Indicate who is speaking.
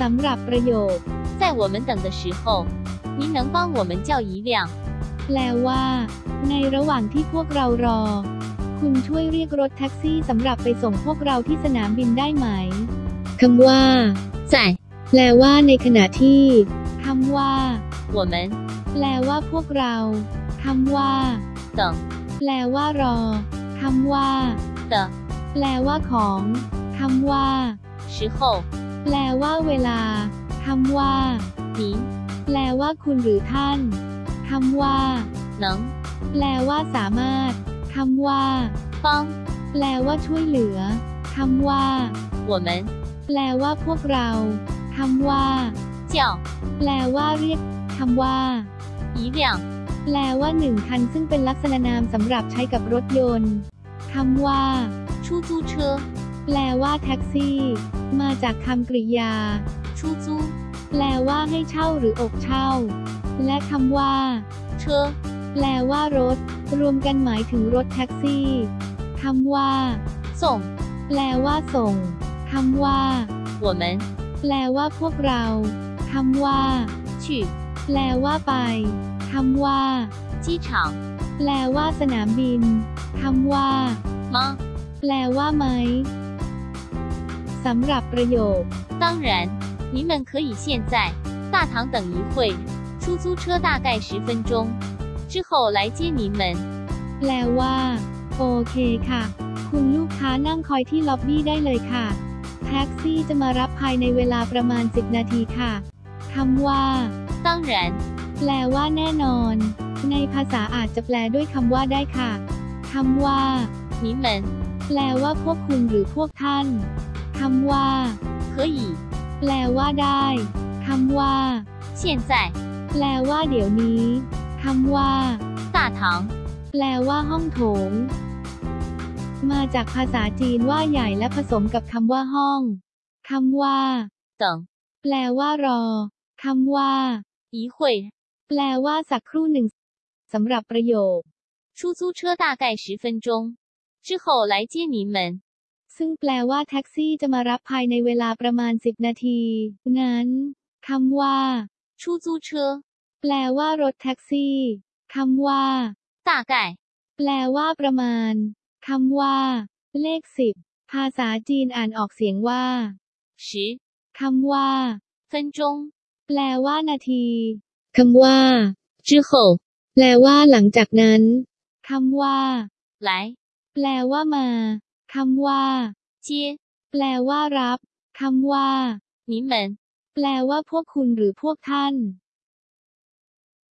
Speaker 1: สำหรับประโยค
Speaker 2: 在我们等的时候，您能帮我们叫一辆
Speaker 1: แปลว่า ในระหว่างที่พวกเรารอ คุณช่วยเรียกรถแท็กซี่สำหรับไปส่งพวกเราที่สนามบินได้ไหมคำว่า
Speaker 2: 在
Speaker 1: แปลว่าในขณะที่คำว่า
Speaker 2: 我们
Speaker 1: แปลว่าพวกเราคำว่า
Speaker 2: 等
Speaker 1: แปลว่ารอคำว่า
Speaker 2: 的
Speaker 1: แปลว่าของคำว่า
Speaker 2: 时候，
Speaker 1: แปลว่าเวลา คำว่า
Speaker 2: ผี
Speaker 1: แปลว่าคุณหรือท่าน คำว่า
Speaker 2: หนัง
Speaker 1: แปลว่าสามารถ คำว่า
Speaker 2: ฟัง
Speaker 1: แปลว่าช่วยเหลือ คำว่า
Speaker 2: 我们
Speaker 1: แปลว่าพวกเรา คำว่า
Speaker 2: เจีย
Speaker 1: แปลว่าเรียก คำว่า
Speaker 2: 一辆
Speaker 1: แปลว่าหนึ่งคันซึ่งเป็นลักษณะนามสำหรับใช้กับรถยนต์ คำว่า
Speaker 2: 出租车
Speaker 1: แปลว่าแท็กซี่ มาจากคำกริยา
Speaker 2: 出租
Speaker 1: แปลว่าให้เช่าหรืออกเช่า และคำว่า
Speaker 2: 车，
Speaker 1: แปลว่ารถ รวมกันหมายถึงรถแท็กซี่คำว่า
Speaker 2: 送
Speaker 1: แปลว่าส่งคำว่า
Speaker 2: 我们
Speaker 1: แปลว่าพวกเราคำว่า
Speaker 2: 去
Speaker 1: แปลว่าไปคำว่า
Speaker 2: 机场
Speaker 1: แปลว่าสนามบินคำว่า
Speaker 2: 吗？
Speaker 1: แปลว่าไหม สำหรับประโยค
Speaker 2: 当然，您们可以现在大堂等一会，出租车大概十分钟，之后来接您们。
Speaker 1: แปลว่า โอเคค่ะ คุณลูกค้านั่งคอยที่ล็อบบี้ได้เลยค่ะ แท็กซี่จะมารับภายในเวลาประมาณ 10 นาทีค่ะคำว่า
Speaker 2: 当然，
Speaker 1: แปลว่าแน่นอน ในภาษาอาจจะแปลด้วยคำว่าได้ค่ะคำว่า
Speaker 2: 您们
Speaker 1: แปลว่าพวกคุณหรือพวกท่าน คำว่า
Speaker 2: 可以
Speaker 1: แปลว่าได้คำว่า
Speaker 2: 现在
Speaker 1: แปลว่าเดี๋ยวนี้คำว่า
Speaker 2: 大堂
Speaker 1: แปลว่าห้องโถง มาจากภาษาจีนว่าใหญ่และผสมกับคำว่าห้องคำว่า
Speaker 2: 等
Speaker 1: แปลว่ารอคำว่า
Speaker 2: 一会，
Speaker 1: แปลว่าสักครู่หนึ่งสำหรับประโยค
Speaker 2: 出租车大概十分钟，之后来接您们。
Speaker 1: ซึ่งแปลว่าแท็กซี่จะมารับภายในเวลาประมาณ 10 นาที งั้นคำว่า
Speaker 2: ชูจูเชอ
Speaker 1: แปลว่ารถแท็กซี่คำว่า
Speaker 2: ต่าไก่
Speaker 1: แปลว่าประมาณคำว่า เลขสิบภาษาจีนอ่านออกเสียงว่า
Speaker 2: ชิ
Speaker 1: คำว่า
Speaker 2: เฟินจง
Speaker 1: แปลว่านาทีคำว่า
Speaker 2: จื้อโข
Speaker 1: แปลว่าหลังจากนั้นคำว่า
Speaker 2: ไหล
Speaker 1: แปลว่ามา คำว่า
Speaker 2: เจีย
Speaker 1: แปลว่ารับ คำว่า
Speaker 2: นิมัน
Speaker 1: แปลว่าพวกคุณหรือพวกท่าน